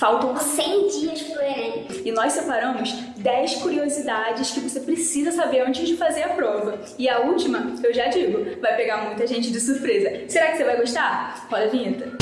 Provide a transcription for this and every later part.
Faltam 100 dias pro Enem. E nós separamos 10 curiosidades que você precisa saber antes de fazer a prova. E a última, eu já digo, vai pegar muita gente de surpresa. Será que você vai gostar? Roda a vinheta.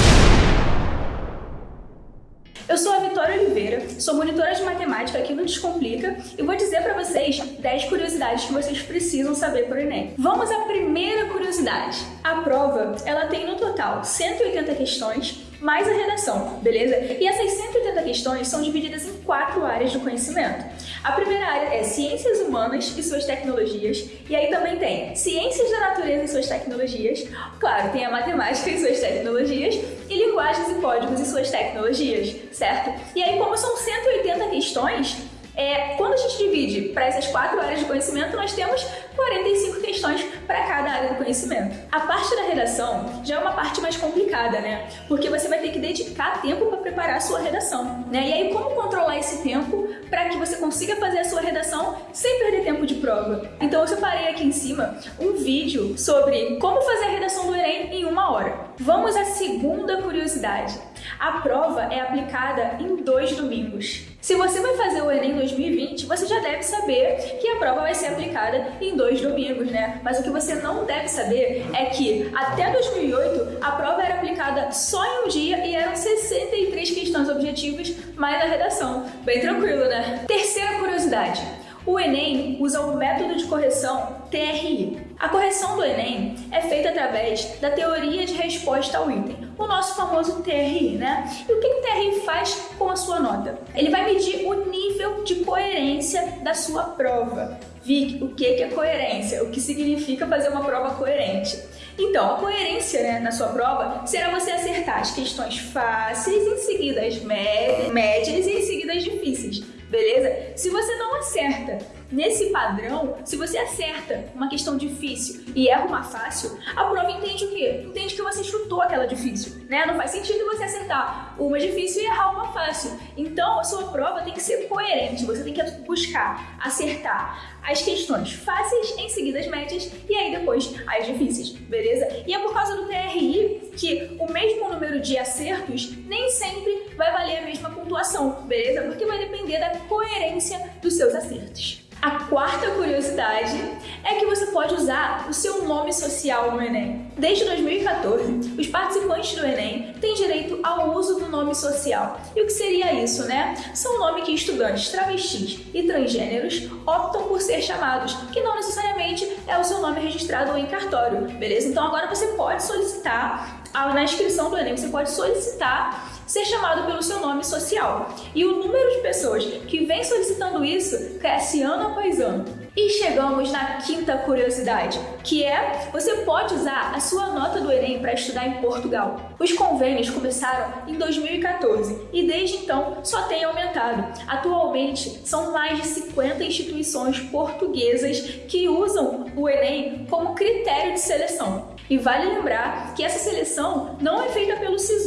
Eu sou a Vitória Oliveira, sou monitora de matemática aqui no Descomplica e vou dizer para vocês 10 curiosidades que vocês precisam saber para o Enem. Vamos à primeira curiosidade. A prova, ela tem no total 180 questões mais a redação, beleza? E essas 180 questões são divididas em quatro áreas do conhecimento. A primeira área é Ciências Humanas e suas tecnologias, e aí também tem Ciências da Natureza e suas tecnologias, claro, tem a Matemática e suas tecnologias, e Linguagens e Códigos e suas tecnologias, certo? E aí, como são 180 questões, é, quando a gente divide para essas quatro áreas de conhecimento, nós temos 45 questões para cada área do conhecimento. A parte da redação já é uma parte mais complicada, né? Porque você vai ter que dedicar tempo para preparar a sua redação, né? E aí, como controlar esse tempo para que você consiga fazer a sua redação sem perder tempo de prova? Então, eu separei aqui em cima um vídeo sobre como fazer a redação do Enem em uma hora. Vamos à segunda curiosidade. A prova é aplicada em dois domingos. Se você vai fazer o Enem 2020, você já deve saber que a prova vai ser aplicada em dois domingos, né? Mas o que você não deve saber é que até 2008 a prova era aplicada só em um dia e eram 63 questões objetivas mais a redação. Bem tranquilo, né? Terceira curiosidade. O Enem usa o método de correção TRI. A correção do Enem é feita através da teoria de resposta ao item, o nosso famoso TRI, né? E o que o TRI faz com a sua nota? Ele vai medir o nível de coerência da sua prova. Vic, o que é coerência? O que significa fazer uma prova coerente? Então, a coerência né, na sua prova será você acertar as questões fáceis, em seguida as médias e em seguida as difíceis, beleza? Se você não acerta Nesse padrão, se você acerta uma questão difícil e erra uma fácil, a prova entende o quê? Entende que você chutou aquela difícil, né? Não faz sentido você acertar uma difícil e errar uma fácil. Então, a sua prova tem que ser coerente, você tem que buscar acertar as questões fáceis, em seguida as médias e aí depois as difíceis, beleza? E é por causa do TRI que o mesmo número de acertos nem sempre vai valer a mesma pontuação, beleza? Porque vai depender da coerência dos seus acertos. A quarta curiosidade é que você pode usar o seu nome social no Enem. Desde 2014, os participantes do Enem têm direito ao uso do nome social. E o que seria isso, né? São o nome que estudantes travestis e transgêneros optam por ser chamados, que não necessariamente é o seu nome registrado em cartório, beleza? Então agora você pode solicitar, na inscrição do Enem, você pode solicitar ser chamado pelo seu nome social. E o número de pessoas que vem solicitando isso cresce ano após ano. E chegamos na quinta curiosidade, que é você pode usar a sua nota do Enem para estudar em Portugal. Os convênios começaram em 2014 e desde então só tem aumentado. Atualmente são mais de 50 instituições portuguesas que usam o Enem como critério de seleção. E vale lembrar que essa seleção não é feita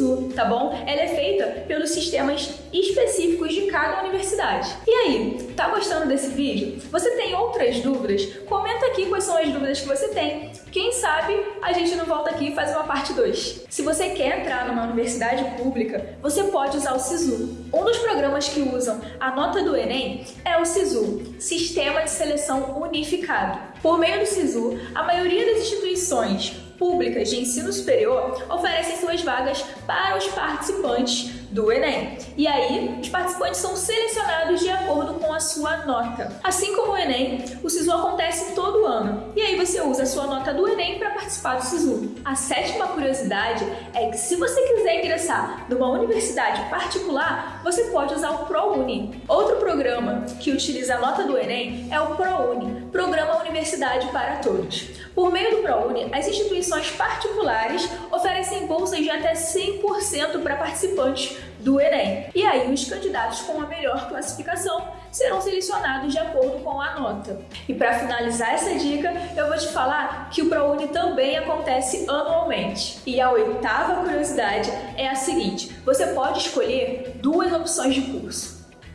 SISU, tá bom? Ela é feita pelos sistemas específicos de cada universidade. E aí, tá gostando desse vídeo? Você tem outras dúvidas? Comenta aqui quais são as dúvidas que você tem. Quem sabe a gente não volta aqui e faz uma parte 2. Se você quer entrar numa universidade pública, você pode usar o SISU. Um dos programas que usam a nota do Enem é o SISU, Sistema de Seleção Unificado. Por meio do SISU, a maioria das instituições públicas de ensino superior oferecem suas vagas para os participantes do Enem. E aí, os participantes são selecionados de acordo com a sua nota. Assim como o Enem, o SISU acontece todo ano. E aí você usa a sua nota do Enem para participar do SISU. A sétima curiosidade é que se você quiser ingressar numa universidade particular, você pode usar o ProUni. Outro programa que utiliza a nota do Enem é o ProUni, Programa Universidade para Todos. Por meio do ProUni, as instituições particulares oferecem bolsas de até 100% para participantes do Enem. E aí, os candidatos com a melhor classificação serão selecionados de acordo com a nota. E para finalizar essa dica, eu vou te falar que o ProUni também acontece anualmente. E a oitava curiosidade é a seguinte: você pode escolher duas opções de curso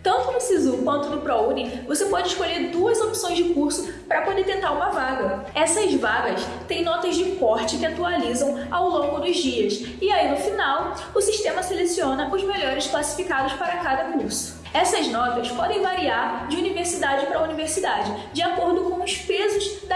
Tanto no SISU quanto no ProUni, você pode escolher duas opções de curso para poder tentar uma vaga. Essas vagas têm notas de corte que atualizam ao longo dos dias, e aí no final, o sistema seleciona os melhores classificados para cada curso. Essas notas podem variar de universidade para universidade, de acordo com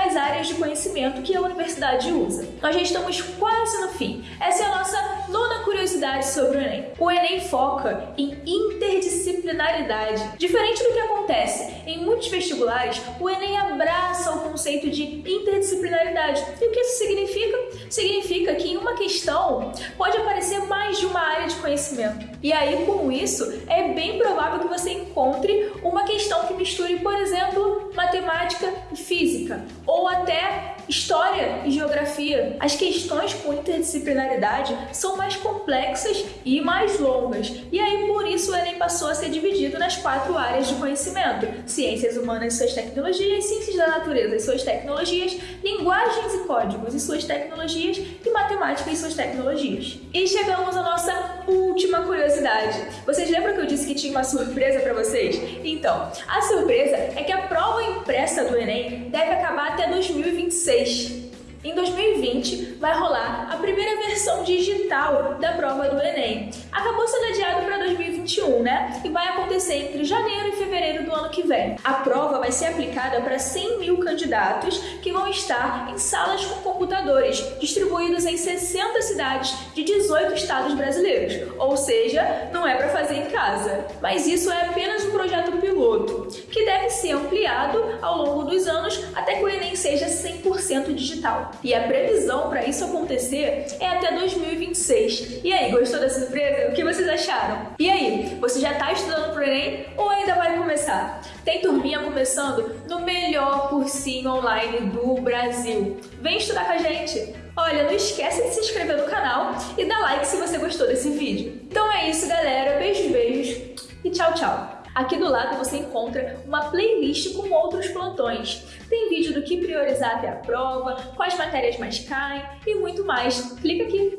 das áreas de conhecimento que a universidade usa. Nós já estamos quase no fim. Essa é a nossa nona curiosidade sobre o Enem. O Enem foca em interdisciplinaridade. Diferente do que acontece em muitos vestibulares, o Enem abraça o conceito de interdisciplinaridade. E o que isso significa? Significa que em uma questão pode aparecer mais de uma área de conhecimento. E aí, com isso, é bem provável que você encontre uma questão que misture, por exemplo, matemática e física, ou até história e geografia. As questões com interdisciplinaridade são mais complexas e mais longas, e aí por isso o Enem passou a ser dividido nas quatro áreas de conhecimento: ciências humanas e suas tecnologias, ciências da natureza e suas tecnologias, linguagens e códigos e suas tecnologias e matemática e suas tecnologias. E chegamos à nossa última curiosidade. Vocês lembram que eu disse que tinha uma surpresa para vocês? Então, a surpresa é que a prova impressa do Enem deve acabar até 2026. Em 2020, vai rolar a primeira versão digital da prova do Enem. Acabou sendo adiado para 2021, né? E vai acontecer entre janeiro e fevereiro do ano que vem. A prova vai ser aplicada para 100 mil candidatos que vão estar em salas com computadores, distribuídos em 60 cidades de 18 estados brasileiros. Ou seja, não é para fazer em casa. Mas isso é apenas um projeto piloto, que deve ser ampliado ao longo dos anos até que o Enem seja 100% digital. E a previsão para isso acontecer é até 2026. E aí, gostou da surpresa? O que vocês acharam? E aí, você já está estudando para o Enem ou ainda vai começar? Tem turminha começando no melhor cursinho online do Brasil. Vem estudar com a gente! Olha, não esquece de se inscrever no canal e dar like se você gostou desse vídeo. Então é isso, galera. Beijos, beijos e tchau, tchau! Aqui do lado você encontra uma playlist com outros plantões. Tem vídeo do que priorizar até a prova, quais matérias mais caem e muito mais. Clica aqui.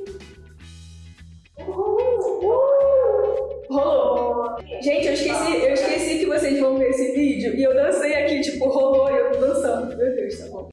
Rolou! Gente, eu esqueci, eu esqueci que vocês vão ver esse vídeo e eu dancei aqui, tipo, rolou e eu tô dançando. Meu Deus, tá bom.